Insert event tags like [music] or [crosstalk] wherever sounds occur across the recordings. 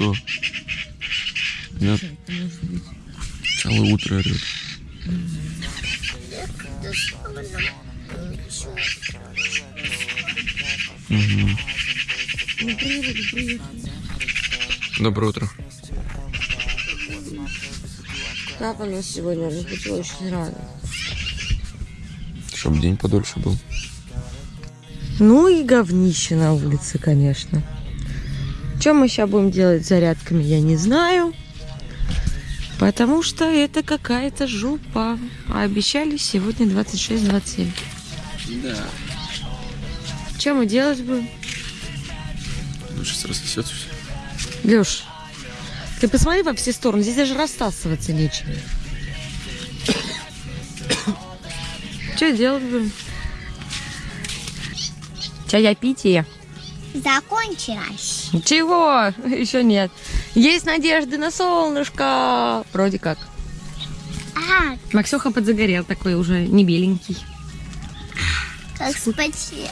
что? Да. Целое утро орет. Угу. Доброе утро. Как у нас сегодня разбудила очень рано. Чтоб день подольше был. Ну и говнище на улице, конечно. Что мы сейчас будем делать с зарядками, я не знаю. Потому что это какая-то жопа. А обещали сегодня 26-27. Да. Что мы делать будем? Ну, сейчас рассосется все. Леш, ты посмотри во все стороны. Здесь даже растасываться нечем. [coughs] Что делать будем? Чаепитие. Закончилась. Чего? [laughs] Еще нет. Есть надежды на солнышко. Вроде как. А, Максюха подзагорел такой уже не беленький. как спасибо.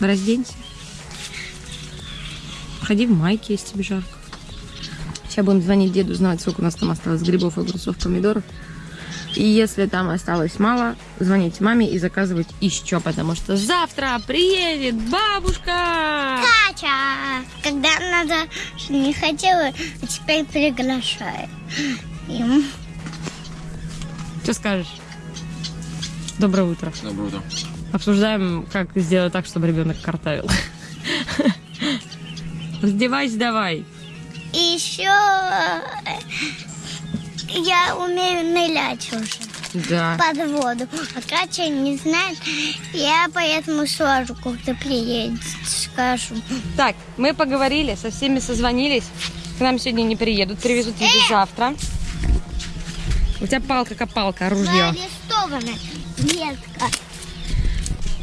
Разденься. Ходи в майке, если тебе жарко. Сейчас будем звонить деду, знать, сколько у нас там осталось грибов, огурцов, помидоров. И если там осталось мало, звоните маме и заказывать еще, потому что завтра приедет бабушка. Катя, когда надо не хотела, а теперь приглашаю. Им. Что скажешь? Доброе утро. Доброе утро. Обсуждаем, как сделать так, чтобы ребенок картавил. Раздевайся давай. Еще я умею нырять уже Да. под воду. А Катя не знает, я поэтому сразу, когда приедет, скажу. Так, мы поговорили, со всеми созвонились. К нам сегодня не приедут, привезут еду завтра. У тебя палка-копалка, ружье. Арестована ветка.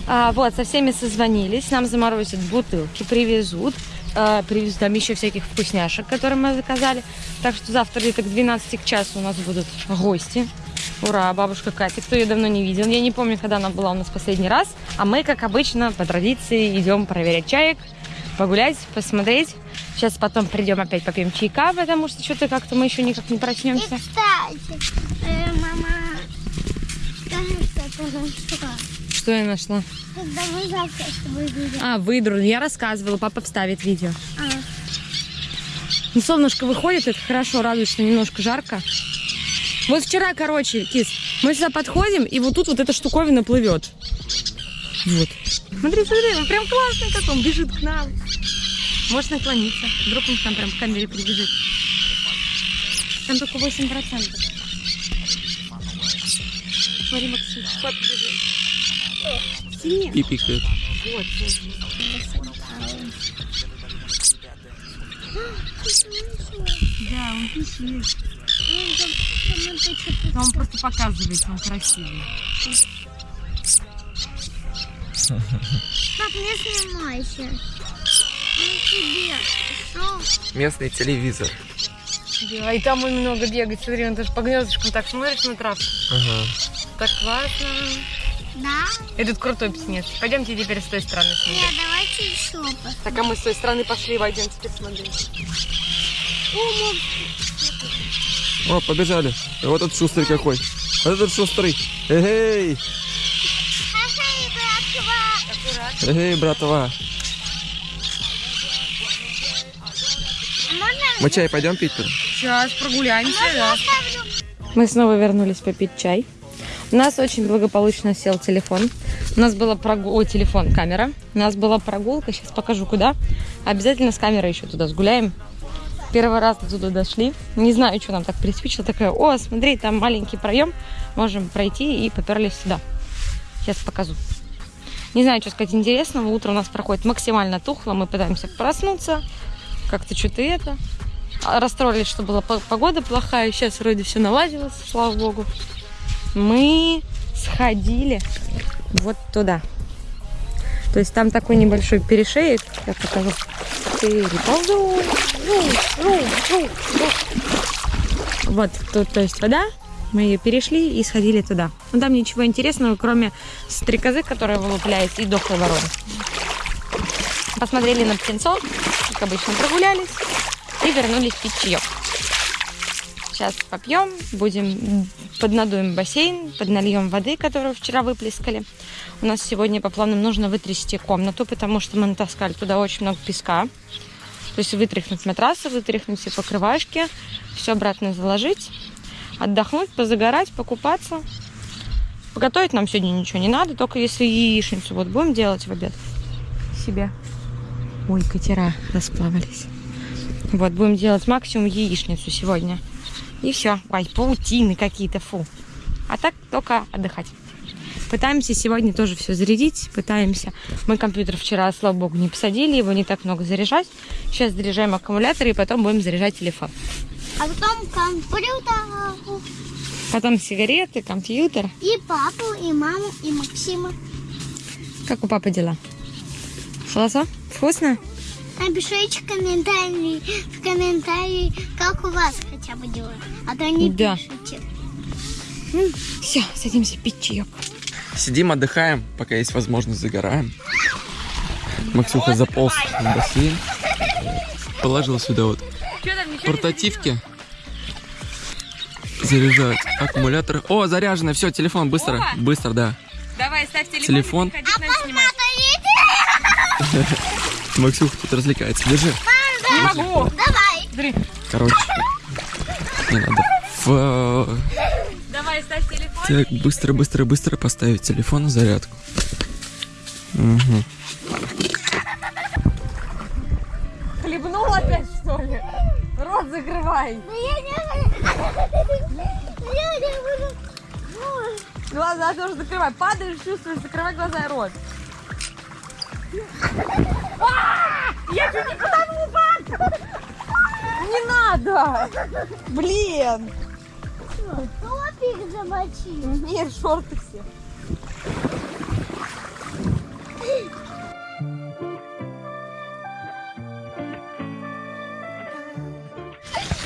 А, вот, со всеми созвонились, нам заморозят бутылки, привезут. А, привезут там еще всяких вкусняшек, которые мы заказали. Так что завтра где-то к 12 к часу у нас будут гости. Ура, бабушка Катя, кто ее давно не видел. Я не помню, когда она была у нас последний раз. А мы, как обычно, по традиции идем проверять чаек, погулять, посмотреть. Сейчас потом придем опять попьем чайка, потому что что-то как-то мы еще никак не И, проснемся. кстати, э, мама, ты нашла. Что я нашла? Когда мы завтра тобой видим. А, выдру. Я рассказывала, папа вставит видео. А, Ну, солнышко выходит, это хорошо, радует, что немножко жарко. Вот вчера, короче, кис, мы сюда подходим, и вот тут вот эта штуковина плывет. Вот. Смотри, смотри, он прям классный как он бежит к нам. Можешь наклониться. Вдруг он там прям к камере прибежит. Там только 8%. Смотри, Максим, кот бежит. Пипикает. Вот. Да, он. Но он просто показывает, он красивый. Пап, не снимайся. Местный телевизор. Да, и там он много бегает. Смотри, он даже по гнездышкам так смотрит на травку. Ага. Так классно. Да? Этот крутой птенец. Пойдемте теперь с той стороны Нет, смотреть. давайте еще пос- Так, а мы с той стороны пошли, войдем теперь смотреть. О, побежали. Вот этот шустрый какой. Вот этот шустрый. Эй, эй, братва. А Мы чай пойдем пить? Сейчас прогуляемся, я оставлю? Мы снова вернулись попить чай. У нас очень благополучно сел телефон. У нас была прогулка... Ой, телефон, камера. У нас была прогулка. Сейчас покажу, куда. Обязательно с камерой еще туда сгуляем. Первый раз туда дошли. Не знаю, что нам так приспичило. Такая, о, смотри, там маленький проем. Можем пройти и поперлись сюда. Сейчас покажу. Не знаю, что сказать интересного. Утро у нас проходит максимально тухло. Мы пытаемся проснуться. Как-то что-то это. А, Расстроились, что была по- погода плохая. Сейчас вроде все наладилось, слава богу. Мы сходили вот туда. То есть там такой небольшой перешеек. Я покажу. Переползу. Вот тут, то есть вода. Мы ее перешли и сходили туда. Но там ничего интересного, кроме стрекозы, которая вылупляется, и дохлой вороны. Посмотрели на птенцов, как обычно прогулялись. и вернулись пить чаек. Сейчас попьем, будем поднадуем бассейн, поднальем воды, которую вчера выплескали. У нас сегодня по планам нужно вытрясти комнату, потому что мы натаскали туда очень много песка. То есть вытряхнуть матрасы, вытряхнуть все покрывашки, все обратно заложить, отдохнуть, позагорать, покупаться. Поготовить нам сегодня ничего не надо, только если яичницу вот будем делать в обед себе. Ой, катера расплавались. Вот, будем делать максимум яичницу сегодня. И все. Ой, паутины какие-то, фу. А так только отдыхать. Пытаемся сегодня тоже все зарядить, пытаемся. Мы компьютер вчера, слава богу, не посадили, его не так много заряжать. Сейчас заряжаем аккумулятор и потом будем заряжать телефон. А потом компьютер, Потом сигареты, компьютер. и папу, и маму, и Максима. Как у папы дела? Хорошо? Вкусно? Напишите комментарии, в комментарии, как у вас хотя бы дела. А то не Да. пишите. Все, садимся пить чаек. Сидим, отдыхаем, пока есть возможность, загораем. Максюха заполз в бассейн. Положил сюда вот портативки. Заряжать аккумулятор. О, заряжено, все, телефон, быстро, О! быстро, да. Давай, ставь телефон. Телефон. и [laughs] Максюха тут развлекается. Держи. Не могу. Давай. Смотри. Короче, не надо. Давай, ставь телефон. Так, быстро, быстро, быстро поставить телефон на зарядку. Мгм. Хлебнул опять, что ли? Рот закрывай. Да я не... Я не буду... Глаза тоже закрывай. Падаешь, чувствуешь, закрывай глаза и рот. А! Я чуть не потонул, пап! Не надо! Блин! Топик замочи. Нет, шорты все.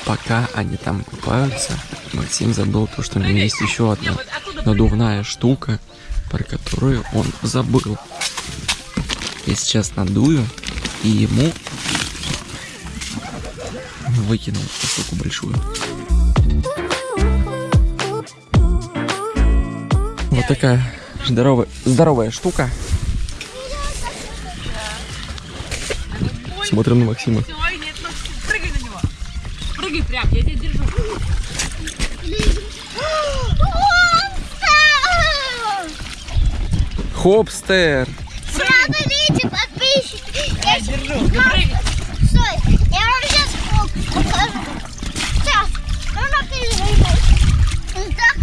Пока они там купаются, Максим забыл то, что у него есть еще одна надувная штука, про которую он забыл. Я сейчас надую и ему выкинул эту штуку большую. Вот такая здоровая, здоровая штука. Смотрим на Максима. Ой, нет, Максим, прыгай на него. Прыгай прям, я тебя держу. Хопстер! Смотрите, подписчики. Я щас- Держу. Стой, я вам сейчас покажу. Сейчас. Ну, напрягай. Так,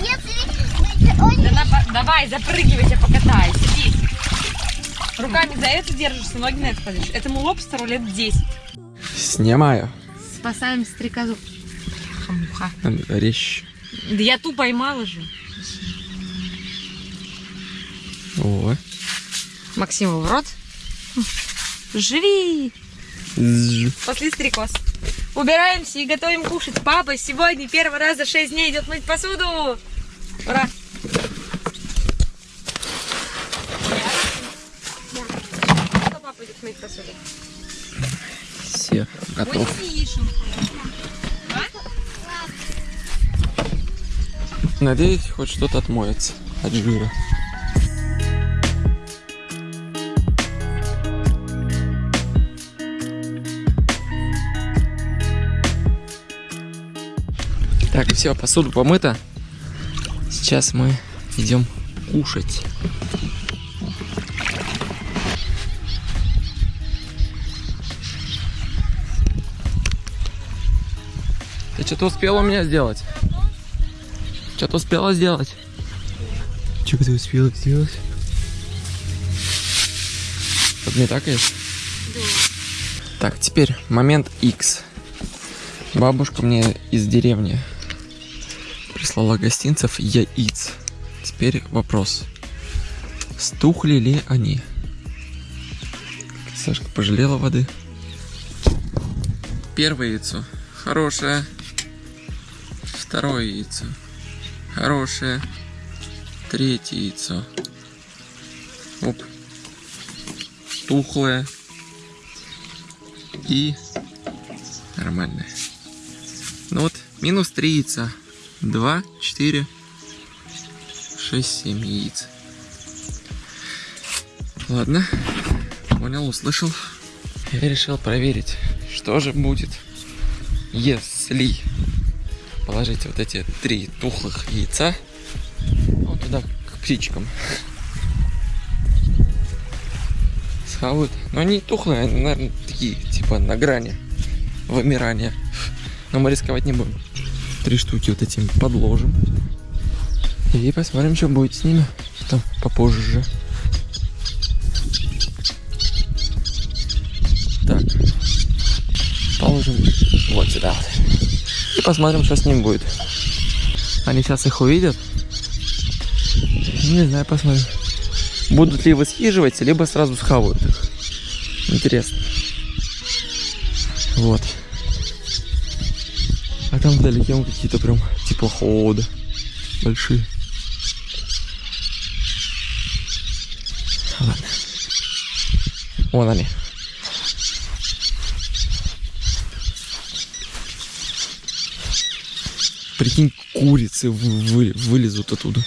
если... Ой, Да на- давай, запрыгивай, я покатаюсь. Садись. Руками за это держишься, ноги на это кладешь. Этому лобстеру лет 10. Снимаю. Спасаем стрекозу. Бляха-муха. Резче. Да я ту поймала же. О. Максиму в рот. Живи! После стрекоз. Убираемся и готовим кушать. Папа сегодня первый раз за 6 дней идет мыть посуду. Ура! Кто папа идет мыть посуду? Все, готов. Надеюсь, хоть что-то отмоется от жира. Так, все, посуду помыта. Сейчас мы идем кушать. Ты что-то успела у меня сделать? Что-то успела сделать? Что ты успела сделать? Подметакаешь? Так, теперь момент X. Бабушка мне из деревни прислала гостинцев яиц. Теперь вопрос. Стухли ли они? Сашка пожалела воды. Первое яйцо. Хорошее. Второе яйцо. Хорошее. Третье яйцо. Оп. Тухлое. И нормальная. Ну вот, минус 3 яйца. 2, 4, 6, 7 яиц. Ладно, понял, услышал. Я решил проверить, что же будет, если положить вот эти три тухлых яйца вот туда к птичкам. Схавают. Но они тухлые, они, наверное, такие, типа на грани вымирания. Но мы рисковать не будем. Три штуки вот этим подложим. И посмотрим, что будет с ними. Там попозже. Так. Положим вот сюда. И посмотрим, что с ним будет. Они сейчас их увидят. Не знаю, посмотрим. Будут ли высхиживать, либо сразу схавают их. Интересно. Вот. Там вдалеке какие-то прям теплоходы большие. Ладно. Вон они. Прикинь, курицы вы- вылезут оттуда.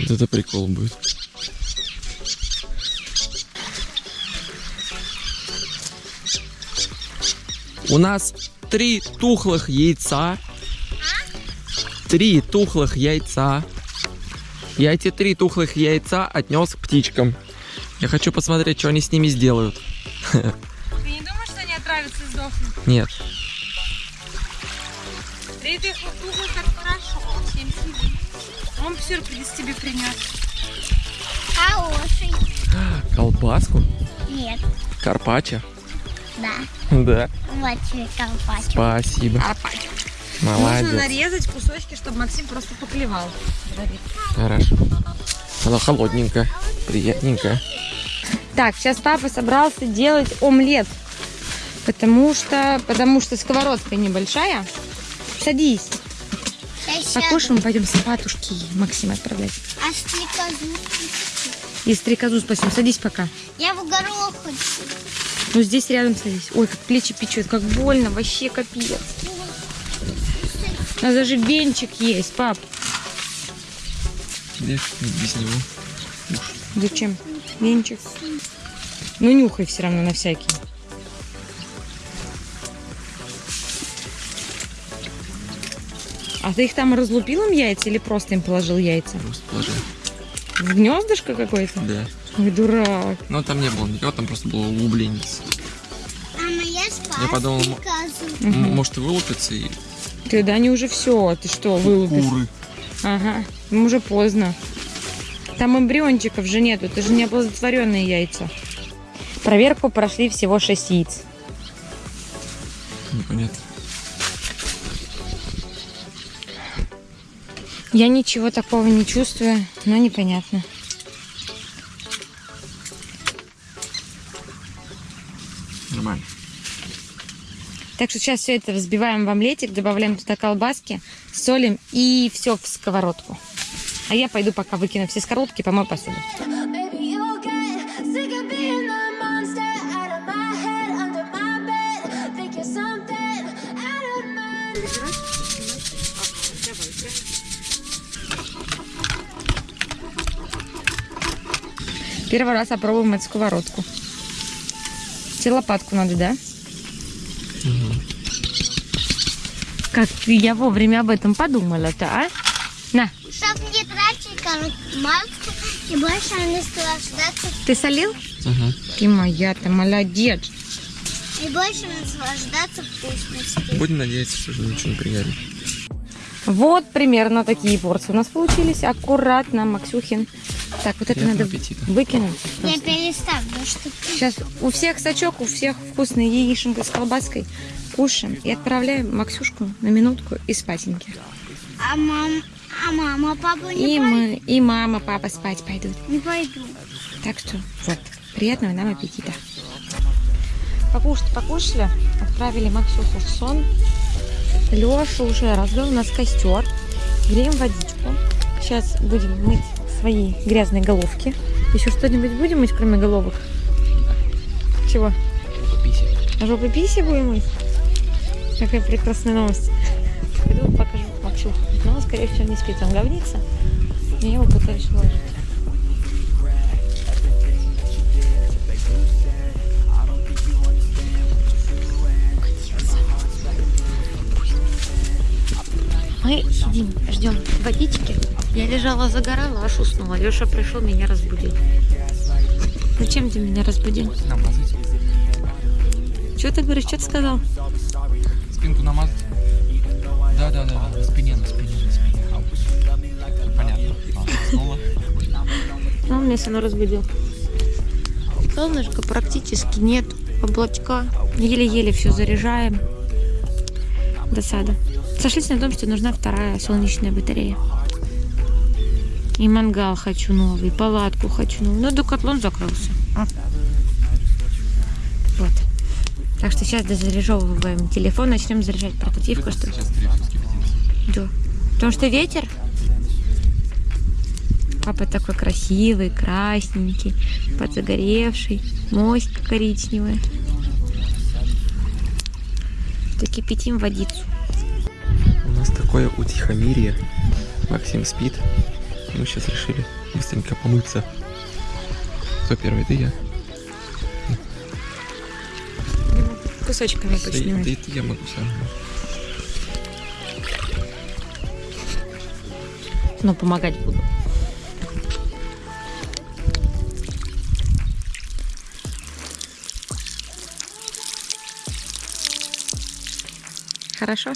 Вот это прикол будет. У нас три тухлых яйца. Три тухлых яйца. Я эти три тухлых яйца отнес к птичкам. Я хочу посмотреть, что они с ними сделают. Ты не думаешь, что они отравятся и сдохнут? Нет. Три тухлых, как хорошо. Всем сиди. Он сюрприз тебе принес. Хороший. Колбаску? Нет. Карпаччо? Да. Да. Вот тебе колпачку. Спасибо. Арпач. Нужно Молодец. нарезать кусочки, чтобы Максим просто поклевал. Хорошо. Она холодненькая, приятненькая. Так, сейчас папа собрался делать омлет. Потому что, потому что сковородка небольшая. Садись. Покушаем, пойдем сапатушки Максима отправлять. А стрекозу? И стрекозу спасем. Садись пока. Я в горох хочу. Ну здесь рядом садись. Ой, как плечи печет, как больно, вообще капец. У нас даже венчик есть, пап. Без, без него. Зачем? Венчик. Ну нюхай все равно на всякий. А ты их там разлупил им яйца или просто им положил яйца? Просто положил. В гнездышко какое-то? Да. Ой, дурак. Но там не было никого, там просто было углубление. А моя спас Я подумал. М- Может и вылупится и Ты, да они уже все. Ты что, вылупишь? куры. Ага, им уже поздно. Там эмбриончиков же нету, это же не оплодотворенные яйца. Проверку прошли всего 6 яиц. Непонятно. Я ничего такого не чувствую, но непонятно. Нормально. Так что сейчас все это взбиваем в омлетик, добавляем туда колбаски, солим и все в сковородку. А я пойду пока выкину все сковородки, помою посуду. Первый раз опробуем эту сковородку. Тебе лопатку надо, да? Как я вовремя об этом подумала-то, а? На, Чтоб не тратить маску и больше наслаждаться, ты солил? Ага. Ты моя, ты молодец. и больше наслаждаться вкусностью. Будем надеяться, что же ничего не пригорит. Вот примерно такие порции у нас получились. Аккуратно, Максюхин. Так, вот это Приятного надо аппетита. выкинуть. Я переставлю, что Сейчас у всех сачок, у всех вкусная яишенка с колбаской. Кушаем и отправляем Максюшку на минутку и спатеньки. А мам, а мама, папа не, И мы, и мама, папа спать пойдут. не пойду. Так что вот, приятного нам аппетита. Покушать покушали, отправили Максюху в сон. Леша уже развел у нас костер. Греем водичку. Сейчас будем мыть свои грязные головки. Еще что-нибудь будем мыть, кроме головок? Чего? Пописить. А жопы писи будем мыть? Какая прекрасная новость. Пойду покажу Максюху. Но он, скорее всего, не спит, он говнится. И я его пытаюсь уложить. Мы сидим, ждем водички. Я лежала, загорала, аж уснула. Леша пришел, меня разбудил. Зачем ты меня разбудил? Намазать. Что ты говоришь, что ты сказал? Спинку намазать? Да, да, да, на спине, на спине, на спине. Понятно. А, Снова. Ну, он меня все разбудил. Солнышка практически нет. Облачка. Еле-еле все заряжаем. Досада. Сошлись на том, что нужна вторая солнечная батарея. И мангал хочу новый, палатку хочу новую. Но декатлон закрылся. А. Вот. Так что сейчас дозаряжевываем телефон, начнем заряжать портативку, что. Да. Потому что ветер. Папа такой красивый, красненький, подзагоревший, моська коричневая. Так кипятим водицу. У нас такое утихомирие. Максим спит. Мы сейчас решили быстренько помыться. Кто первый? Ты я? Кусочками Да, почнем. да это я могу сам. Но помогать буду. Хорошо.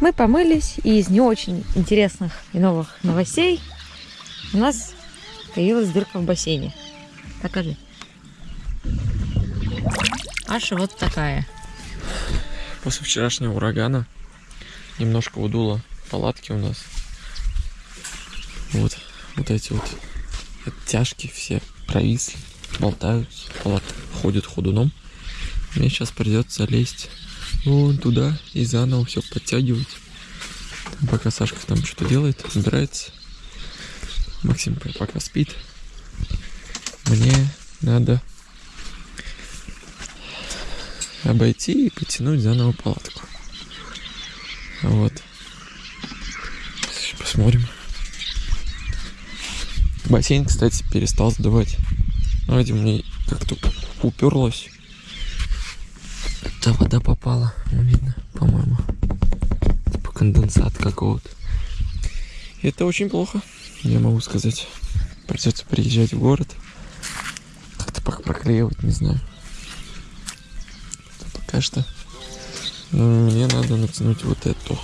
Мы помылись, и из не очень интересных и новых новостей у нас появилась дырка в бассейне. Покажи. Аж вот такая. После вчерашнего урагана немножко удуло палатки у нас. Вот, вот эти вот оттяжки все провисли, болтаются, палатка ходит ходуном. Мне сейчас придется лезть вон туда и заново все подтягивать. Там пока Сашка там что-то делает, убирается. Максим пока спит. Мне надо обойти и потянуть заново палатку. Вот. Сейчас посмотрим. Бассейн, кстати, перестал. Ну, видимо, мне как-то уперлось. Та вода попала, ну, видно, по-моему. Типа конденсат какого-то. Это очень плохо, я могу сказать. Придется приезжать в город. Как-то проклеивать, не знаю. Пока что ну, мне надо натянуть вот эту.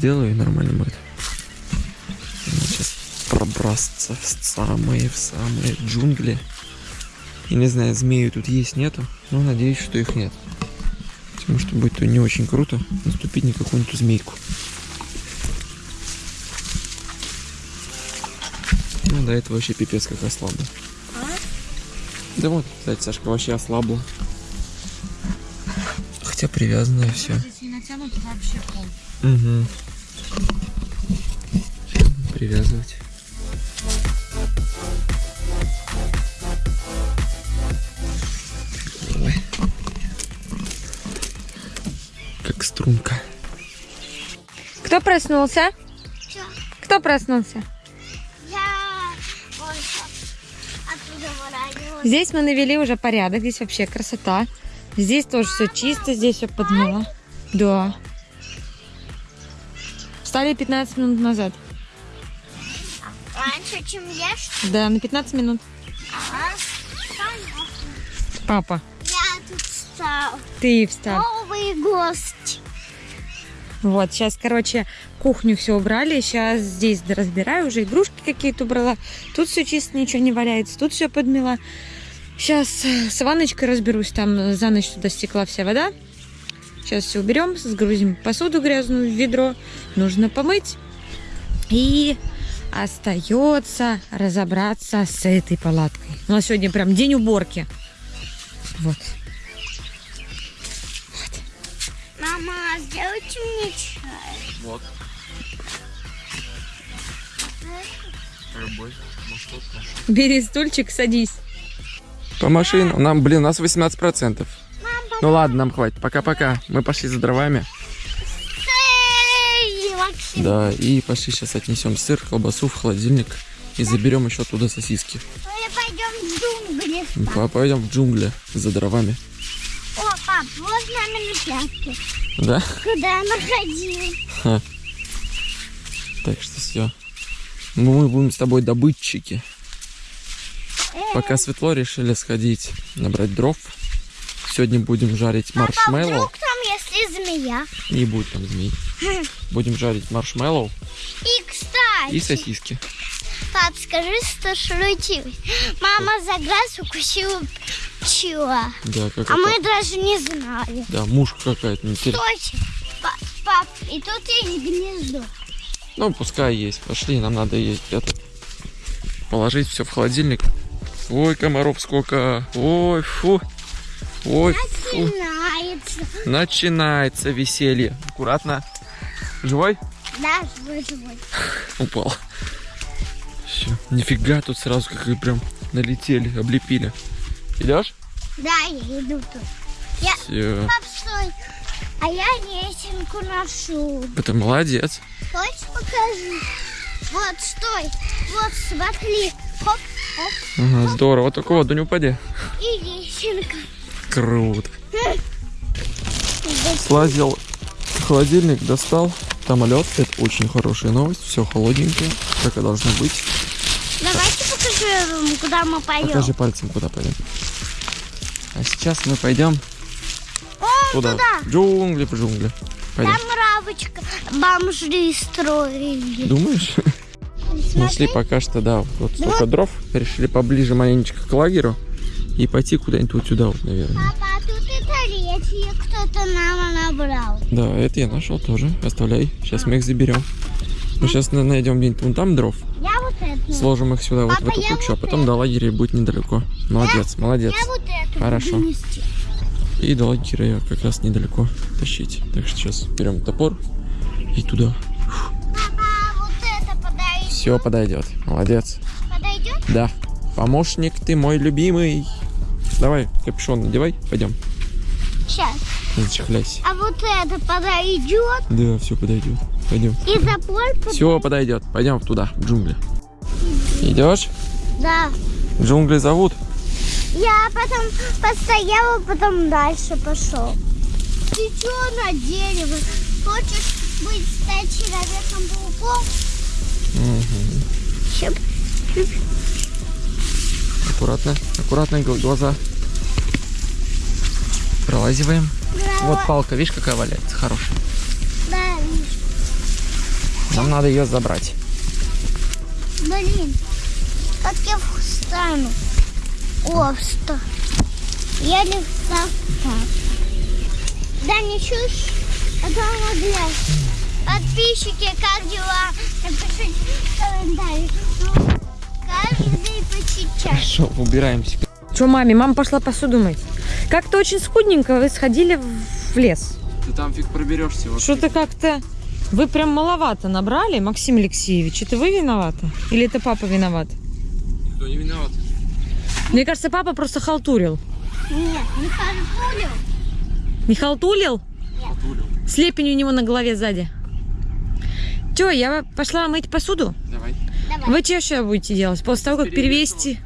Сделаю и нормально будет. Сейчас пробраться в самые, в самые джунгли. И не знаю, змеи тут есть, нету, но надеюсь, что их нет. Потому что будет то не очень круто наступить на какую-нибудь змейку. Ну, до этого вообще пипец как ослабла. Да вот, кстати, Сашка вообще ослабла. Хотя привязанное все. Угу. Привязывать. Ой. Как струнка. Кто проснулся? Чё? Кто проснулся? Я что, выравниваю. Здесь мы навели уже порядок, здесь вообще красота. Здесь тоже все чисто, здесь все подмыло. Да. Встали 15 минут назад. Чем ли? Да, на 15 минут. Ага. Папа, Я тут встал. ты встал. Новый гость. Вот, сейчас, короче, кухню все убрали. Сейчас здесь разбираю, уже игрушки какие-то убрала. Тут все чисто, ничего не валяется. Тут все подмела. Сейчас с ванночкой разберусь. Там за ночь туда стекла вся вода. Сейчас все уберем, сгрузим посуду грязную в ведро. Нужно помыть. И остается разобраться с этой палаткой. У нас сегодня прям день уборки. Вот. Мама, сделайте мне чай. Вот. Любой. Бери стульчик, садись. По машину. Нам, блин, у нас 18%. Ну ладно, нам хватит. Пока-пока. Мы пошли за дровами. Да, и пошли сейчас отнесем сыр, колбасу в холодильник. И заберем еще оттуда сосиски. мы пойдем в джунгли. Па- Пойдем в джунгли за дровами. О, пап, вот номер пятки. Да? Куда мы ходили? Так что все. Мы будем с тобой добытчики. Пока светло, решили сходить набрать дров. Сегодня будем жарить Папа, маршмеллоу. вдруг там, если змея? Не будет там змей. Будем жарить маршмеллоу И, кстати, и сосиски. пап, скажи, что случилось. Мама за глаз укусила пчела. Да, как А это? мы даже не знали. Да, мушка какая-то. не те- Точно. Па- Пап, и тут есть гнездо. Ну, пускай есть. Пошли, нам надо есть это. Положить все в холодильник. Ой, комаров сколько. Ой, фу. Ой, фу. Начинается. Начинается веселье. Аккуратно. Живой? Да, живой, живой. [laughs] Упал. Все. Нифига тут сразу как и прям налетели, облепили. Идешь? Да, я иду тут. Я... Все. Пап, стой. А я лесенку ношу. Это молодец. Хочешь покажи? Вот, стой. Вот, смотри. Хоп, хоп. Ага, здорово. Только воду не упади. И лесенка. Круто. Слазил холодильник, достал. Там лед. Это очень хорошая новость. Все холодненькое, как и должно быть. Давайте покажи, куда мы пойдем. Покажи пальцем, куда пойдем. А сейчас мы пойдем О, туда. туда. Джунгли, в джунгли. Пойдем. Там равочка. Бомжи строили. Думаешь? Смотри. Нашли пока что, да, вот столько дров. Решили поближе маленечко к лагерю и пойти куда-нибудь вот сюда вот, наверное. Папа, а тут и третье кто-то нам набрал. Да, это я нашел тоже. Оставляй. Сейчас мы их заберем. Мы сейчас найдем где-нибудь вон там дров, Я вот это. сложим их сюда вот в Папа, эту я кучу, а вот потом до лагеря будет недалеко. Молодец, молодец. Я вот это Хорошо. буду нести. И до лагеря как раз недалеко тащить. Так что сейчас берем топор и туда. Папа, а вот это подойдет. Все подойдет. Молодец. Подойдет? Да. Помощник ты мой любимый. Давай, капюшон надевай, пойдем. Сейчас. Зачехляйся. А вот это подойдет. Да, все подойдет. Пойдем. И запор под... Все подойдет. Пойдем туда, в джунгли. Идешь? Да. Джунгли зовут? Я потом постояла, потом дальше пошел. Ты что на дерево? Хочешь быть стать человеком-пауком? Щеп. Аккуратно, аккуратно гл- глаза. Пролазиваем. Вот палка, видишь, какая валяется, хорошая. Да, Нам надо ее забрать. блин. Как я встану? О, встал. Я не встал. Да не чушь, а то. Подписчики, как дела? Напишите в комментариях. Хорошо, убираемся. Че, маме? Мама пошла посуду мыть. Как-то очень скудненько вы сходили в- лес. Ты там фиг проберешься. Что-то как-то... Вы прям маловато набрали, Максим Алексеевич. Это вы виноваты? Или это папа виноват? Кто не виноват? Мне кажется, папа просто халтурил. Нет, не халтурил. Не халтурил? Слепень у него на голове сзади. Че, я пошла мыть посуду? Вы что еще будете делать? После того, как перевести...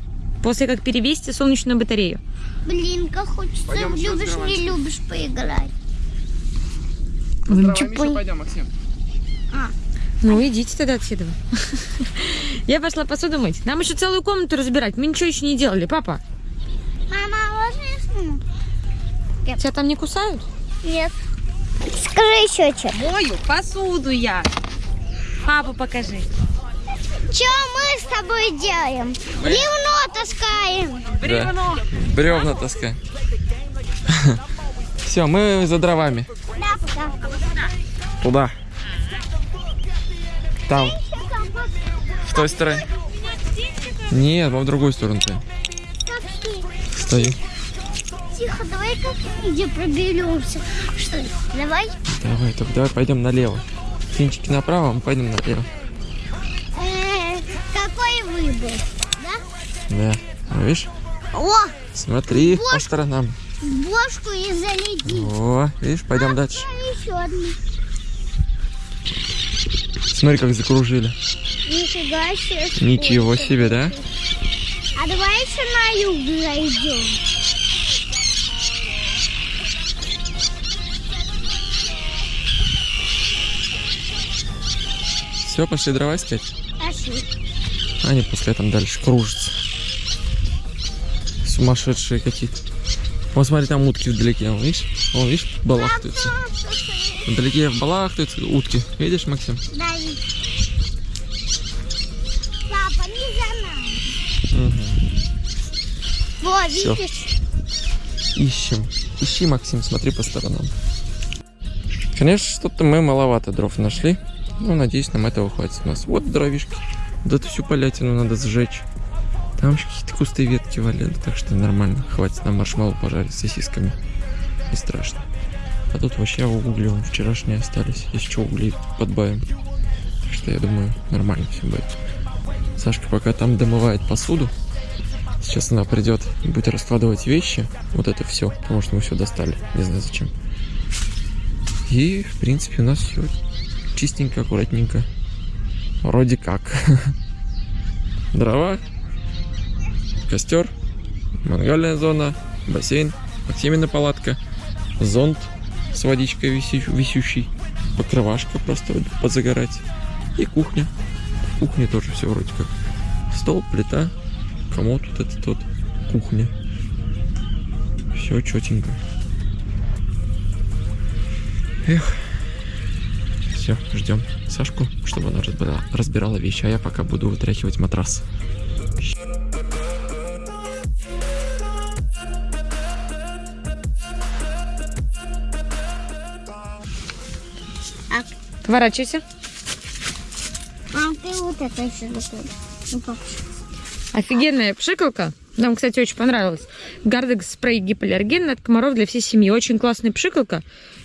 После как перевести солнечную батарею. Блин, как хочется. Пойдем любишь, не любишь поиграть. Вы пон- пойдем, Максим. Ну, идите тогда отсюда. [laughs] Я пошла посуду мыть. Нам еще целую комнату разбирать. Мы ничего еще не делали, папа. Мама, а можно я сниму? Тебя там не кусают? Нет. Скажи еще что. Мою посуду я. Папу покажи. Что мы с тобой делаем? Бревно таскаем. Бревно. Бревна таскаем. [laughs] Все, мы за дровами. Да, да. Туда. Там, в той стороне. Нет, мы в другую сторону стоим. Стою. Тихо, давай как где проберемся. Что ли? Давай. Давай, только давай пойдем налево. Финчики направо, мы пойдем налево. Выбор? Да? Да. Ну, Видишь? О, Смотри Вот. по сторонам. бошку и залети. О, видишь, пойдем дальше. Еще одну. Смотри, как закружили. Нифига себе. Ничего себе, да? А давай еще на юг зайдем. Все, пошли дрова искать. Пошли. Они пускай там дальше кружатся. Сумасшедшие какие-то. Вот смотри, там утки вдалеке, вон, видишь? Вон, видишь, балахтаются. Вдалеке балахтаются утки. Видишь, Максим? Да, Папа, не за нами. Мгм. Во, видишь? Ищем. Ищи, Максим, смотри по сторонам. Конечно, что-то мы маловато дров нашли. Ну, надеюсь, нам этого хватит у нас. Вот дровишки. Да эту всю полятину надо сжечь. Там еще какие-то кусты ветки валяют, так что нормально. Хватит нам маршмеллоу пожарить с сосисками. Не страшно. А тут вообще угли вон вчерашние остались. Если что, угли подбавим. Так что я думаю, нормально все будет. Сашка пока там домывает посуду. Сейчас она придет и будет раскладывать вещи. Вот это все, потому что мы все достали. Не знаю зачем. И, в принципе, у нас все чистенько, аккуратненько. Вроде как. [laughs] Дрова, костер, мангальная зона, бассейн, Максимина палатка, зонт с водичкой висю- висющий, покрывашка просто вот позагорать и кухня. В кухне тоже все вроде как. Стол, плита, комод вот этот вот, кухня. Все четенько. Эх. Все, ждем Сашку, чтобы она разбирала, разбирала вещи, а я пока буду вытряхивать матрас. Поворачивайся. А ты вот это еще. Ну. Офигенная пшикалка. Нам, кстати, очень понравилось. Гардекс спрей гипоаллерген от комаров для всей семьи. Очень классная пшикалка.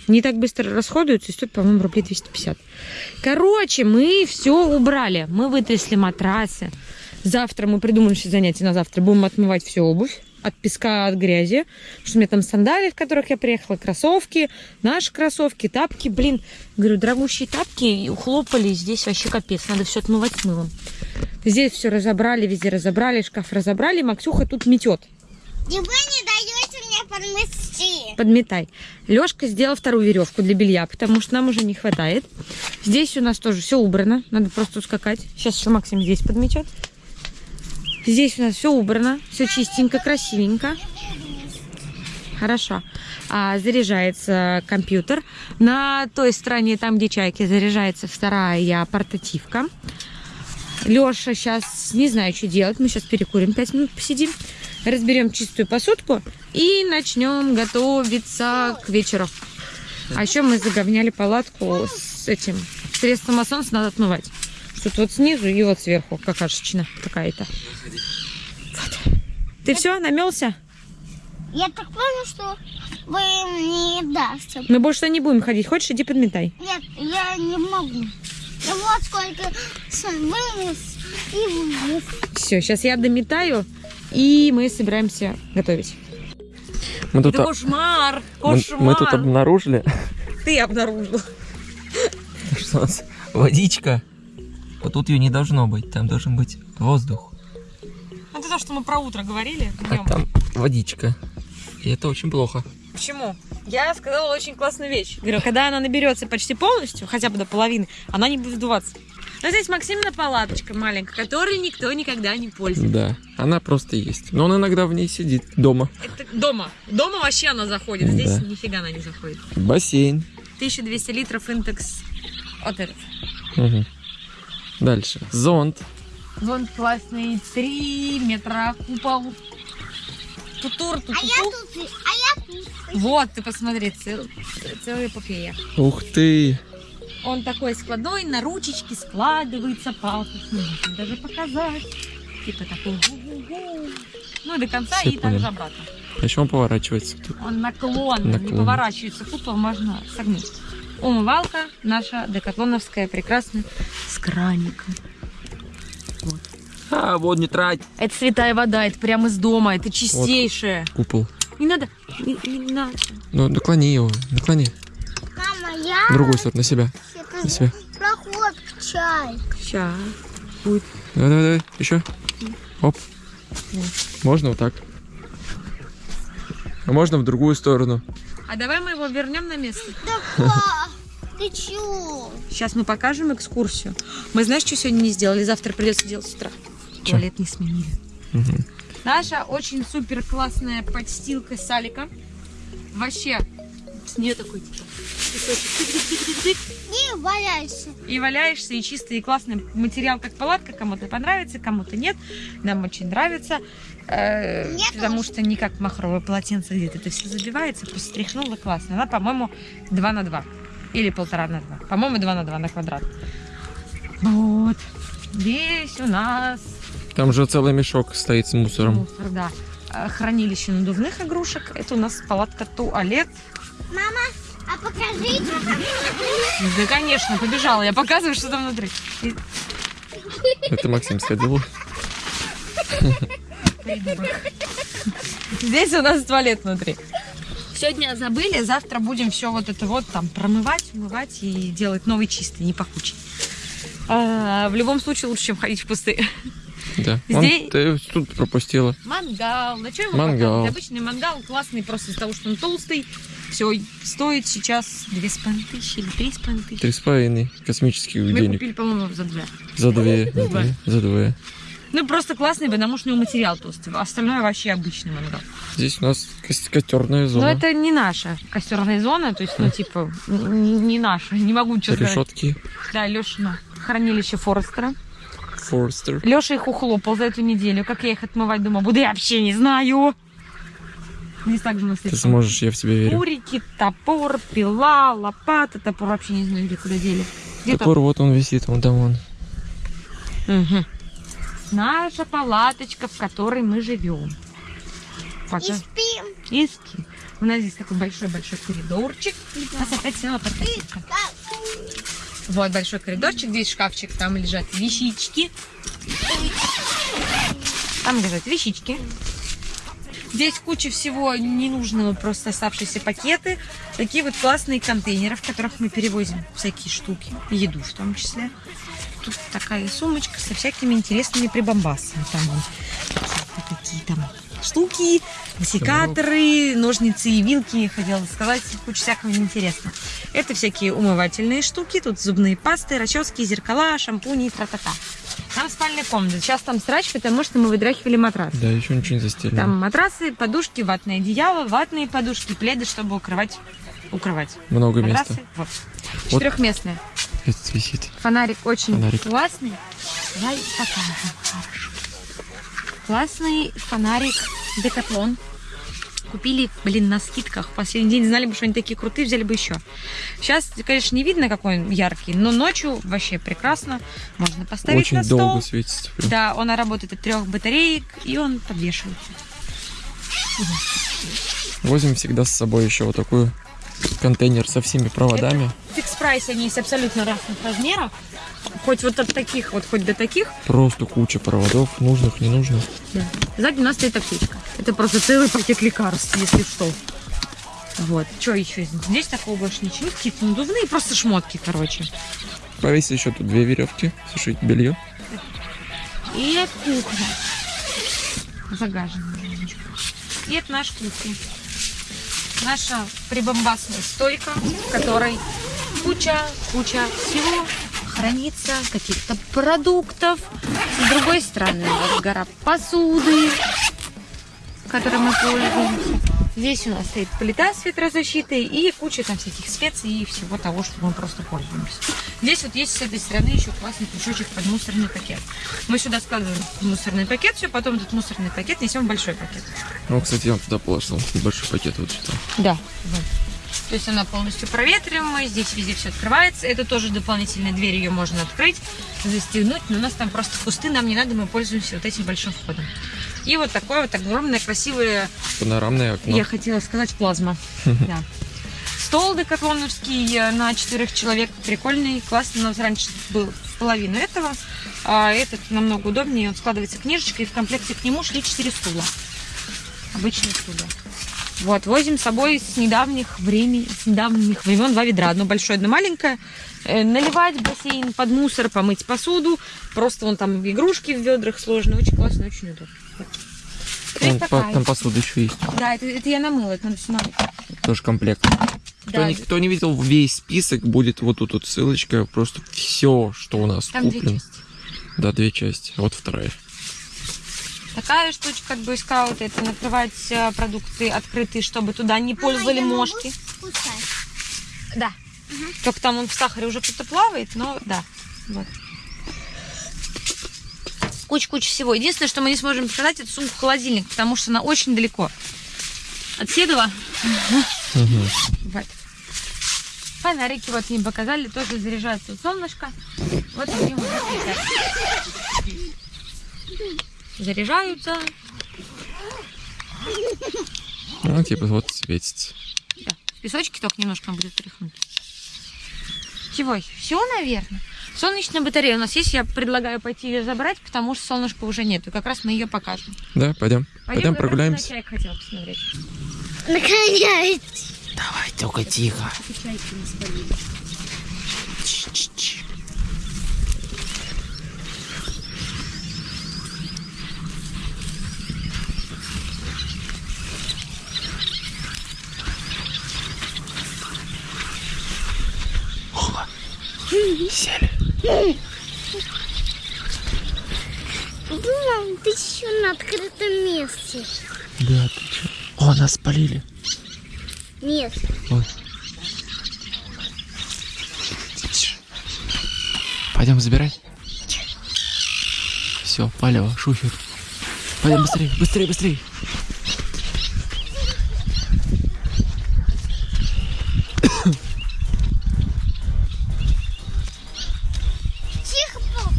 Не так быстро расходуется и стоит, по-моему, рублей 250. Короче, мы все убрали. Мы вытрясли матрасы. Завтра мы придумали все занятия на завтра. Будем отмывать всю обувь от песка, от грязи. Потому что у меня там сандали, в которых я приехала, кроссовки, наши кроссовки, тапки. Блин, говорю, дорогущие тапки ухлопали. Здесь вообще капец. Надо все отмывать мылом. Здесь все разобрали, везде разобрали, шкаф разобрали. Максюха тут метет. И вы не даете мне подмести. Подметай. Лешка сделал вторую веревку для белья, потому что нам уже не хватает. Здесь у нас тоже все убрано. Надо просто ускакать. Сейчас еще Максим здесь подметет. Здесь у нас все убрано, все чистенько, красивенько. Хорошо. А, заряжается компьютер. На той стороне, там, где чайки, заряжается вторая портативка. Леша сейчас не знаю, что делать. Мы сейчас перекурим 5 минут, посидим. Разберем чистую посудку и начнем готовиться к вечеру. А еще мы заговняли палатку с этим средством масонца надо отмывать. Что-то вот снизу и вот сверху какашечина какая-то. Вот. Ты все, намелся? Я так понял, что вы мне не дасте. Мы больше не будем ходить. Хочешь, иди подметай. Нет, я не могу. Я вот сколько вынес и вынес. Все, сейчас я дометаю, и мы собираемся готовить. Мы тут, Это а- кошмар! мы, Кошмар! мы тут обнаружили, Ты обнаружил. что у нас водичка. Вот тут ее не должно быть, там должен быть воздух. Это то, что мы про утро говорили А там водичка. И это очень плохо. Почему? Я сказала очень классную вещь. Говорю, когда она наберется почти полностью, хотя бы до половины, она не будет вдуваться. Но здесь Максимина палаточка маленькая, которой никто никогда не пользуется. Да, она просто есть. Но он иногда в ней сидит дома. Это дома. Дома вообще она заходит. Здесь Да. нифига она не заходит. Бассейн. 1200 литров интекс от. Мгм. Дальше. Зонт. Вон классный, 3 метра купол. Тутур, ту А я тут, а я тут. Вот, ты посмотри, цел, целая эпопея. Ух ты. Он такой складной, на ручечке складывается пафосно. Можно даже показать. Типа такой гу-гу-гу. Ну и до конца, Всё и понял. также обратно. Почему он поворачивается? Он наклонный, не Наклонный. поворачивается. Купол можно согнуть. Умывалка наша декатлоновская, прекрасная, с краником. А, вот не трать. Это святая вода, это прямо из дома, это чистейшая. Купол. Не надо, не, не надо. Ну, наклони его. Наклони. Мама, я... В другую сторону, на себя. Это На себя. проход чай. Сейчас. Будет. Давай, давай, давай. Еще. Оп. Можно вот так. А можно в другую сторону. А давай мы его вернем на место. Да, ты чё? Сейчас мы покажем экскурсию. Мы знаешь, что сегодня не сделали? Завтра придется делать с утра. Чё? Туалет не сменили. Мгм. Наша очень супер классная подстилка Салика. Вообще, с нее такой типа песочек Не валяйся. и валяешься, и чистый, и классный материал, как палатка. Кому-то понравится, кому-то нет. Нам очень нравится. э, Мне потому тоже. что не как махровое полотенце, где-то это все забивается, просто стряхнула классно. Она, по-моему, 2 на 2. Или полтора на 2. По-моему, 2 на 2 на квадрат. Вот. Здесь у нас Там же целый мешок стоит с мусором. мусор, да. Э, Хранилище надувных игрушек. Это у нас палатка туалет. Мама, а покажите. Да, конечно, побежала. Я показываю, что там внутри. Это Максим сходил. Здесь у нас туалет внутри. Сегодня забыли, завтра будем все вот это вот там промывать, умывать и делать новый чистый, не пахучий. А, в любом случае лучше, чем ходить в пустые. Да. Здесь- ты тут пропустила. Мангал. Что его Мангал. Обычный мангал классный просто из-за того, что он толстый. Все, стоит сейчас две с половиной тысячи или три с половиной тысячи. Три с половиной космических Мы денег. купили, по-моему, за две. За две. За Два. две. За две. Ну, просто классный, потому что у него материал толстый. Остальное вообще обычный мангал. Здесь у нас кос- костерная Но зона. это не наша костерная зона, то есть, ну, типа, н- не наша. Не могу ничего сказать. Решетки. Да, Лешина. Хранилище Форестера. Форстер. Леша их ухлопал за эту неделю. Как я их отмывать дома буду, я вообще не знаю. Здесь также у нас Ты сможешь, я в тебя верю. Курики, топор, пила, лопата. Топор вообще не знаю, где куда дели. Где Топор, вот он висит, вон там он. Мгм. Наша палаточка, в которой мы живем. И Пока. спим. И ски. У нас здесь такой большой-большой коридорчик. Нас опять села подкатилка. Вот большой коридорчик, здесь шкафчик, там лежат вещички. Там лежат вещички. Здесь куча всего ненужного, просто оставшиеся пакеты. Такие вот классные контейнеры, в которых мы перевозим всякие штуки, еду в том числе. Тут такая сумочка со всякими интересными прибамбасами. Там вон такие там штуки, секаторы, ножницы и вилки, хотела сказать, куча всякого интересного. Это всякие умывательные штуки, тут зубные пасты, расчески, зеркала, шампуни и тра-та-та. Там спальная комната. Сейчас там срач, потому что мы выдрахивали матрас. Да, еще ничего не застелено. Там матрасы, подушки, ватное одеяло, ватные подушки, пледы, чтобы укрывать. Укрывать. Много Матрасы. места. Вот. Вот. Четырехместная. Этот висит. Фонарик очень Фонарик. классный. Давай покажем. Хорошо. Классный фонарик Декатлон. Купили, блин, на скидках. В последний день знали бы, что они такие крутые, взяли бы еще. Сейчас, конечно, не видно, какой он яркий, но ночью вообще прекрасно. Можно поставить Очень на стол. долго светится. прям. Да, он работает от трех батареек, и он подвешивается. Возим всегда с собой еще вот такой контейнер со всеми проводами. В фикс прайсе они есть абсолютно разных размеров. Хоть вот от таких, вот хоть до таких. Просто куча проводов, нужных, ненужных. Да. Сзади у нас стоит аптечка. Это просто целый пакет лекарств, если что. Вот. Что еще? Здесь такого больше ничего. Какие-то надувные, просто шмотки, короче. Повесили еще тут две веревки, сушить белье. И кухня. Загаженная. И это наша кухня. Наша прибамбасная стойка, в которой куча, куча всего хранится, каких-то продуктов. С другой стороны, вот гора посуды. Которой мы пользуемся. Здесь у нас стоит плита с ветрозащитой и куча там всяких специй и всего того, что мы просто пользуемся. Здесь вот есть с этой стороны еще классный крючочек под мусорный пакет. Мы сюда складываем мусорный пакет, все, потом этот мусорный пакет несем в большой пакет. Ну, кстати, я туда положил большой пакет вот сюда. Да. То есть она полностью проветриваемая, здесь везде все открывается. Это тоже дополнительная дверь, ее можно открыть, застегнуть, но у нас там просто кусты, нам не надо, мы пользуемся вот этим большим входом. И вот такое вот огромное красивое, Панорамное окно. я хотела сказать, плазма. [laughs] Да. Стол декатлоновский э, на четырех человек, прикольный, классный. У нас раньше был половину этого, а этот намного удобнее, он складывается книжечкой, и в комплекте к нему шли четыре стула. Обычные стулья. Вот, возим с собой с недавних времен, с недавних времен два ведра. Одно большое, одно маленькое. Э, наливать в бассейн под мусор, помыть посуду. Просто вон там игрушки в ведрах сложно. Очень классно, очень удобно. Вон, по- там посуда еще есть. Да, это, это я намыла, это надо все намыть. Тоже комплект. Кто, Да, не, кто не видел весь список, будет вот тут вот ссылочка. Просто все, что у нас там две куплено. части. Да, две части. Вот вторая. Такая штучка от Boy Scout, это накрывать э, продукты открытые, чтобы туда не пользовали я могу мошки. Да. Только там он в сахаре уже кто-то плавает, но да. Вот. Куча-куча всего. Единственное, что мы не сможем продать, это сумку холодильник, потому что она очень далеко. От Седова. Вот. Фонарики вот мне показали, тоже заряжаются от солнышка. Вот они летят. Заряжаются. Ну, типа, вот светится. Да. В песочке только немножко будет тряхнуть. Чего? Все, наверное. Солнечная батарея у нас есть. Я предлагаю пойти ее забрать, потому что солнышка уже нету. Как раз мы ее покажем. Да, пойдем. Пойдем раз прогуляемся. на чайк хотела посмотреть. Наконец. Давай, только тихо. Спалили. Сели. Думал, ты еще на открытом месте. Да, ты че? О, нас спалили. Нет. Вот. Пойдем забирать. Все, палево, шухер. Пойдем быстрее, быстрее, быстрее. Тихо, пап.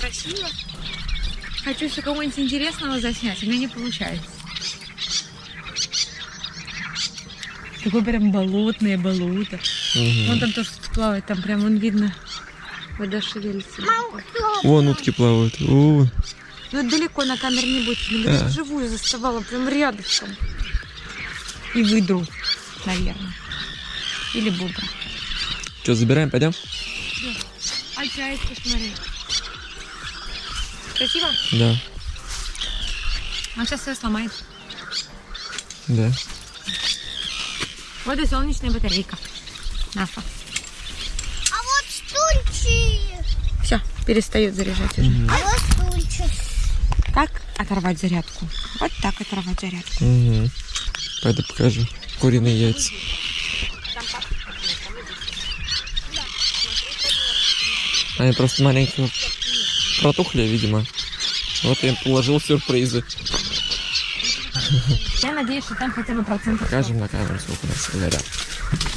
Красиво. Хочу еще кого-нибудь интересного заснять, у меня не получается. Такое прям болотное болото. Вон там тоже плавает, там прям вон видно. Вода шевелится. Вон утки плавают. О, Ну это далеко на камере не будет. Ну, Да. даже живую заставала, прям рядышком. И выдру, наверное. Или бубра. что, забираем, пойдем? А чайку посмотри. Красиво? Да, Он сейчас все сломает. да. Вот и солнечная батарейка. Наша. А вот стульчик. Все, перестает заряжать уже. А вот стульчик. Как оторвать зарядку? Вот так оторвать зарядку. Угу. Пойду покажу. Куриные яйца. Они просто маленько протухли, видимо. Вот я им положил сюрпризы. Я надеюсь, что там хотя бы процентов 40. Покажем на камеру, сколько у нас горят.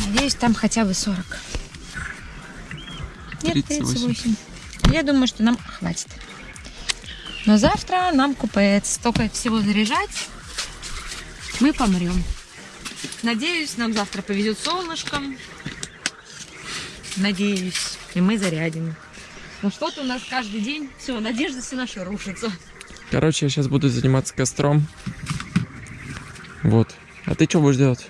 Надеюсь, там хотя бы 40. Нет, 38. 38. Я думаю, что нам хватит. Но завтра нам купает. Столько всего заряжать. Мы помрем. Надеюсь, нам завтра повезет солнышком. Надеюсь. И мы зарядим. Но что-то у нас каждый день. Все, надежда все наша рушится. Короче, я сейчас буду заниматься костром. Вот. А ты что будешь делать?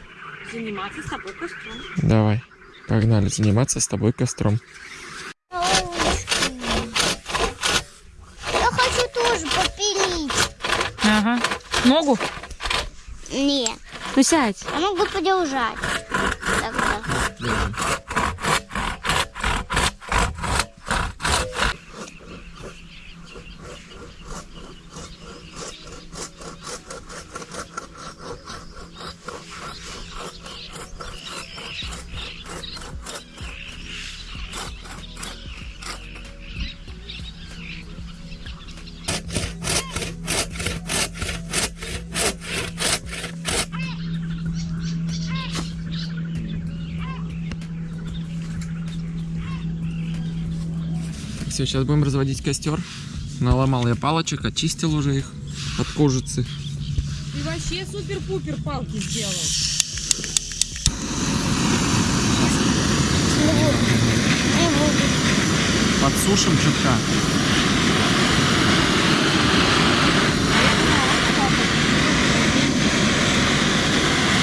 Заниматься с тобой костром. Давай. Погнали заниматься с тобой костром. Я хочу тоже попилить. Ага. Ногу? Нет. Ну сядь. Я могу подержать. Тогда. Все, сейчас будем разводить костер. Наломал я палочек, очистил уже их от кожицы. Ты вообще супер-пупер палки сделал. Подсушим чутка.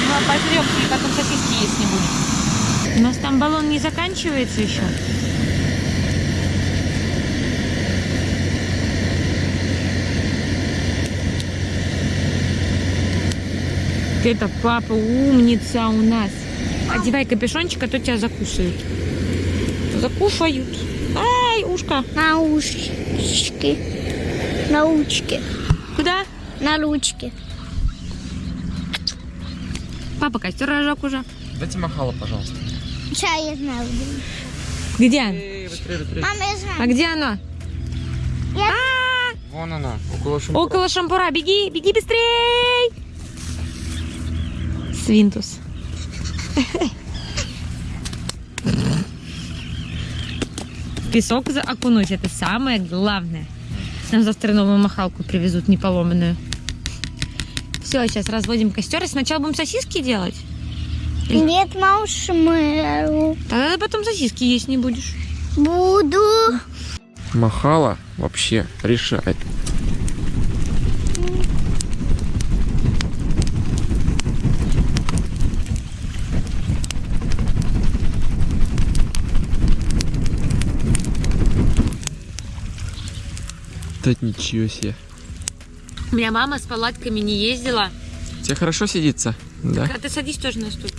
Ну, а пожрем, и потом сосиски есть не будем. У нас там баллон не заканчивается еще. Это папа умница у нас. Одевай капюшончик, а то тебя закусают. Закушают. Ай, ушко. Наушки. Научки. Куда? На ручке. Папа костер разжег уже. Дайте махало, пожалуйста. Чай я знаю. Где? оно? Эй, быстрее, быстрее. Мама, я знаю. А где оно? Вон она, около шампура. Около шампура. Беги, беги быстрей! Свинтус. Песок за- окунуть это самое главное. Нам завтра новую махалку привезут, не поломанную. Все, сейчас разводим костер. И сначала будем сосиски делать. Нет, маршмеллоу. Тогда ты потом сосиски есть не будешь. Буду. Махала вообще решает. Да ничего себе. У меня мама с палатками не ездила. Тебе хорошо сидится? Да? А ты садись тоже на стул.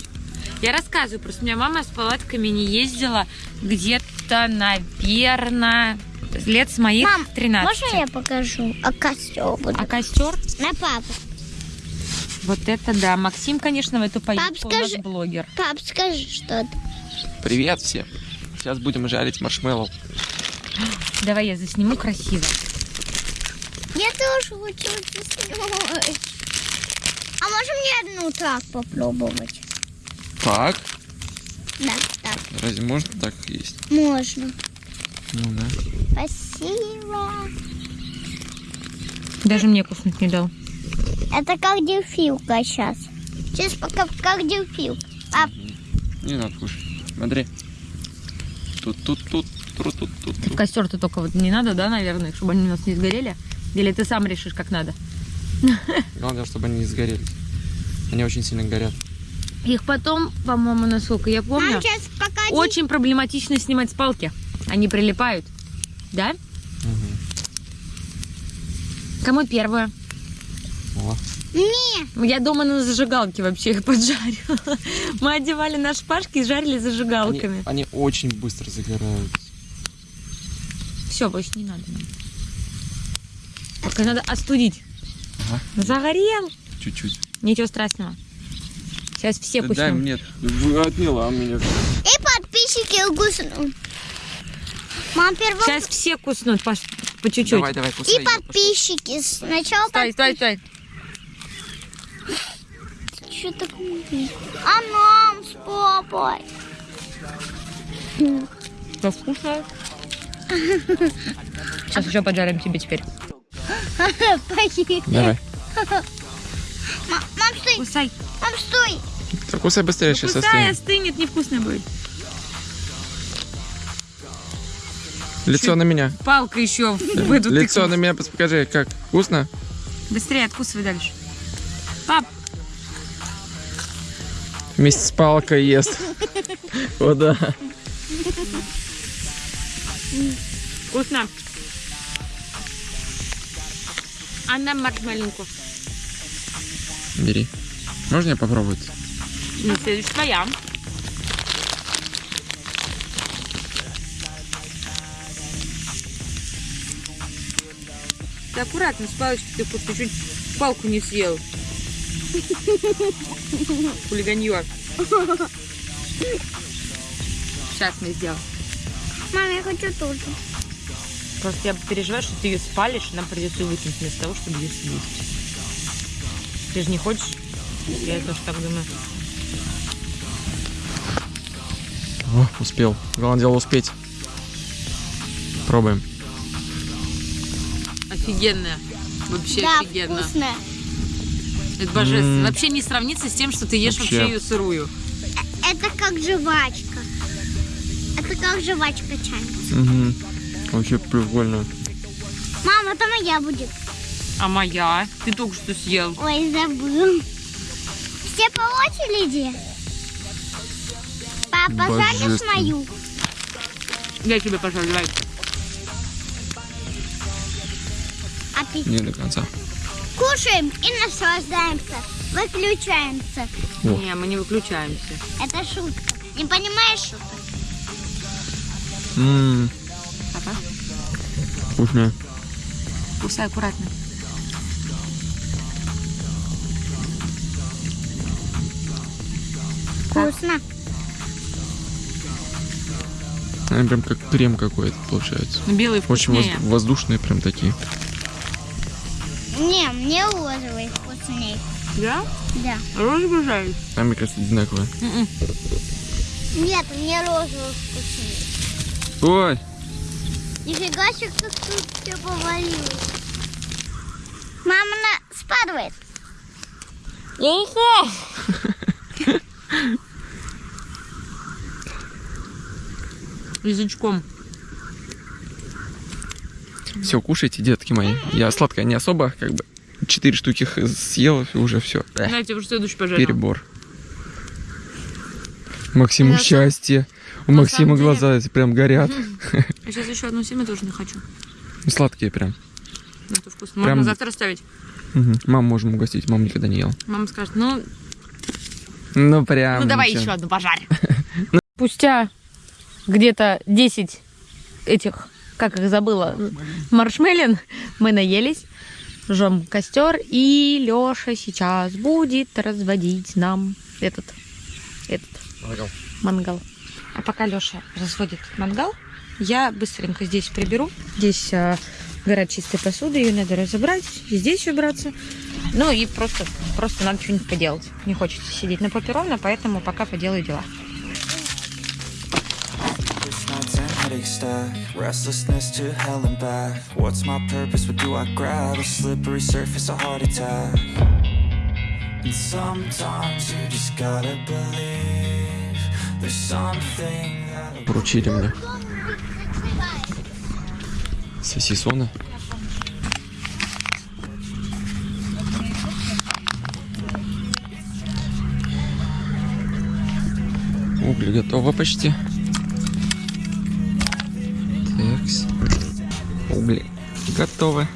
Я рассказываю, просто у меня мама с палатками не ездила где-то, наверное, лет с моих Мам, 13. Можно я покажу? А костер буду. А костер? На папу. Вот это да. Максим, конечно, в эту поездку у нас скажи- блогер. Пап, скажи что-то. Привет всем. Сейчас будем жарить маршмеллоу. Давай я засниму красиво. Я тоже хочу заснуть. А можем мне одну так попробовать? Так? Да, так, Разве можно так есть? можно. Ну да. Спасибо. Даже мне куснуть не дал. Это как дельфилка сейчас. Сейчас пока как дельфилка. А Не надо кушать. Смотри. Тут, тут, тут, тут, тут, тут. В костер-то только вот не надо, да, наверное, чтобы они у нас не сгорели? Или ты сам решишь, как надо? Главное, чтобы они не сгорели. Они очень сильно горят. Их потом, по-моему, насколько я помню, очень проблематично снимать с палки. Они прилипают. Да? Кому первое? О, Не, Я дома на зажигалке вообще их поджарила. Мы одевали на шпажки и жарили они, зажигалками. они очень быстро загораются. Все, больше не надо. нам. Только надо остудить. Ага. Загорел. Чуть-чуть. Ничего страшного. Сейчас все Ты дай куснем. мне. Отняла меня. и подписчики угуснут. Мам, первым... Сейчас все куснут по, по чуть-чуть. Давай, давай, кусай. И подписчики. Сначала Стой, стой, стой. Что такое? А нам с папой. Что вкусно? [laughs] Сейчас еще поджарим тебе теперь. Давай. Ма- Мам, стой. Кусай. Мам, стой. Так кусай быстрее, сейчас Кусай, остынет. остынет, невкусно будет. Лицо на меня. Палка еще в эту Лицо на меня покажи, как? Вкусно? Быстрее откусывай дальше. Пап, Вместе с палкой ест. [laughs] О, да. вкусно. А нам маршмелинку. Бери. Можно я попробовать? Ну, следующая твоя. Ты аккуратно, с палочки ты просто чуть палку не съел. [laughs] Хулиганье. Сейчас мы сделаем. Мам, я хочу тоже. Просто я переживаю, что ты ее спалишь, и нам придется ее выкинуть вместо того, чтобы ее съесть. Ты же не хочешь? Я тоже так думаю. О, успел. Главное дело успеть. Пробуем. Офигенная. Вообще Да, офигенно. вкусная. Это божественно. М. Вообще не сравнится с тем, что ты ешь вообще, Вообще. ее сырую. Это как жвачка. Это как жвачка чай. Угу. Вообще прикольно. Мама, это моя будет. А моя? Ты только что съел. Ой, забыл. Все по очереди. Папа, жаришь мою? Я тебе пожалуй. Аппетит. Не до конца. Кушаем и наслаждаемся. Выключаемся. О. Не, мы не выключаемся. Это шутка. Не понимаешь шуток? Ммм, вкусно. кусай аккуратно. Вкусно. Они прям как крем какой-то получается. Ну, белый Очень вкуснее. воз- воздушные прям такие. Не, мне розовый вкусней. Да? Да. Розовый жаришь? А мне кажется, одинаковые. М-м. Нет, мне розовый вкусней. Ой, Нифига себе, как тут все повалилось. Мама на... спадывает. [laughs] Язычком. все, кушайте, детки мои. Я сладкое не особо, как бы. Четыре штуки съел, и уже все. Знаете, уже следующий пожарил. Перебор. Максиму сам- счастье. У на Максима самом деле- глаза эти прям горят. Я [laughs] сейчас еще одну семя тоже не хочу. Сладкие прям. Ну, Это вкусно. Прям- Можно завтра оставить. Мгм. Маму можем угостить, мама никогда не ела. Мама скажет, ну, Ну прям. ну давай ничего. еще одну пожарь. [laughs] Спустя где-то 10 этих, как их забыла, маршмелин, мы наелись, жжем костер, и Леша сейчас будет разводить нам этот, этот мангал. А пока Леша разводит мангал, я быстренько здесь приберу. Здесь а, горят чистой посуды, ее надо разобрать, и здесь убраться. Ну и просто, просто надо что-нибудь поделать. Не хочется сидеть на попе ровно, поэтому пока поделаю дела. Stack Restlessness to hell and back What's my purpose, what do I grab? A slippery surface, a heart attack And sometimes you just gotta believe Поручили мне сосисоны. Угли готовы почти. Такс. Угли готовы.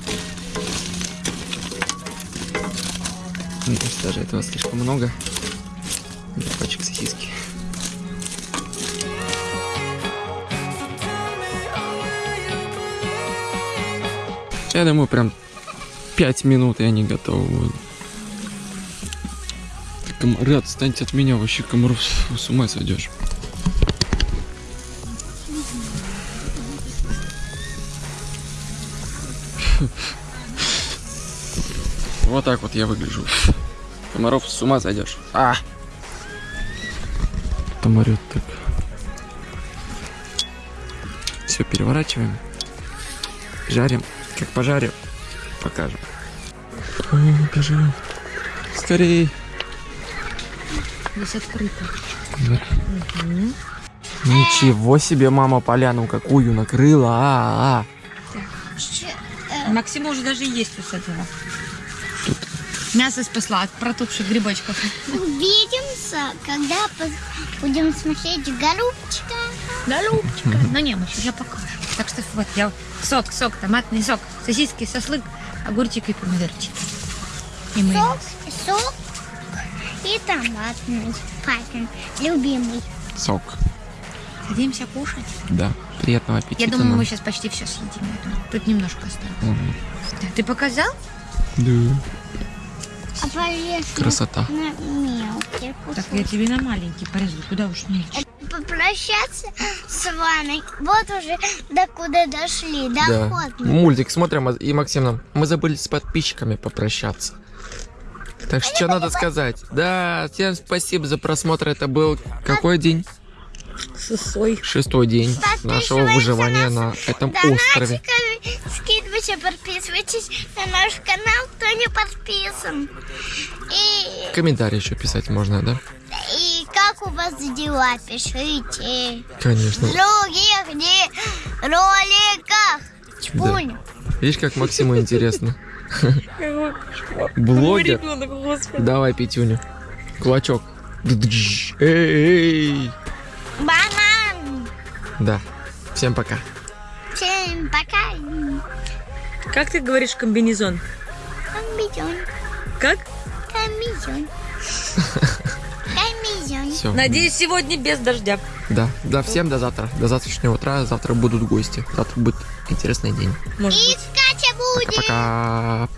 Даже этого слишком много. Для пачек сосиски. Я думаю, прям 5 минут, и они готовы будут. Комары, отстаньте от меня, вообще комаров с- ума сойдешь. [laughs] Вот так вот я выгляжу. Комаров с ума сойдешь. А! Там орёт так. Все, переворачиваем. Жарим. Как пожарим, покажем. Ой, бежим. Скорей. Здесь открыто. Ничего себе, мама поляну какую накрыла. А, а. Максима уже даже есть усадила. Мясо спасла от протухших грибочков. Увидимся, когда будем смотреть голубчика. Да, Любочка. Ну не, мы сейчас покажем. Так что вот, я сок, сок, томатный сок, сосиски, сослык, огурчик и помидорчики. И мы. Сок, сок и томатный. Папин любимый. Сок. Садимся кушать. Да. Приятного аппетита. Я думаю, нам. мы сейчас почти все съедим. я. Тут немножко осталось. Мгм. Да, Ты показал? Да. А Красота. на мелкие Так, я тебе на маленький порезал. Куда уж мельче. Попрощаться с вами. Вот уже до куда дошли. Да. Доход. Мультик смотрим, а- и Максим нам. Мы забыли с подписчиками попрощаться. Так что, что надо сказать? Да, всем спасибо за просмотр. Это был какой день? Сосой. Шестой день нашего выживания на этом острове. Скидывайте, подписывайтесь на наш канал, кто не подписан. И, Комментарий еще писать можно, да? Как у вас дела, пишите. Конечно. В других роликах. Чпунь. Видишь, как Максиму интересно. Блогер. Давай, Петюню. Кулачок. Эй! Банан. Да. Всем пока. Всем пока. Как ты говоришь комбинезон? Комбизон. Как? Комбизон. [laughs] Все. Надеюсь, сегодня без дождя. Да. Да, всем до завтра. До завтрашнего утра. Завтра будут гости. Завтра будет интересный день. Может И быть. Катя будет. Пока.